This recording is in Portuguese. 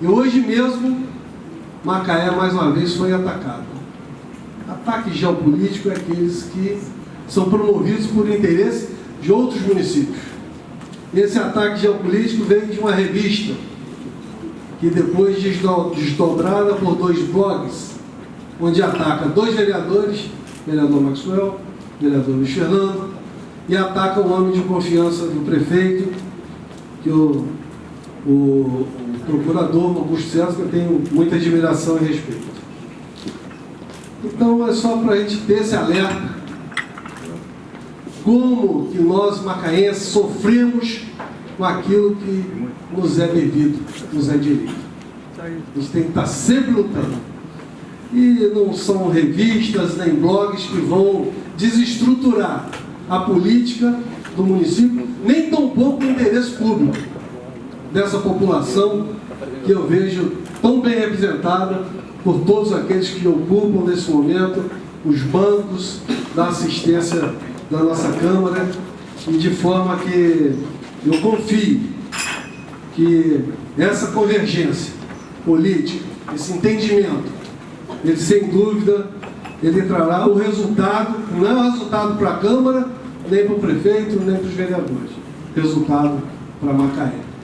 E hoje mesmo, Macaé mais uma vez foi atacado. Ataque geopolítico é aqueles que são promovidos por interesse de outros municípios. Esse ataque geopolítico veio de uma revista que depois desdobrada por dois blogs, onde ataca dois vereadores, vereador Maxwell, vereador Luiz Fernando, e ataca o homem de confiança do prefeito, que o, o, o procurador Augusto César, que eu tenho muita admiração e respeito. Então é só para a gente ter esse alerta como que nós macaenses sofremos com aquilo que nos é devido, nos é direito. Gente tem que estar sempre lutando. E não são revistas nem blogs que vão desestruturar a política do município, nem tampouco o interesse público dessa população que eu vejo tão bem representada por todos aqueles que ocupam nesse momento os bancos da assistência da nossa Câmara e de forma que eu confio que essa convergência política, esse entendimento, ele sem dúvida, ele trará o resultado, não é o resultado para a Câmara, nem para o prefeito, nem para os vereadores, resultado para Macaé.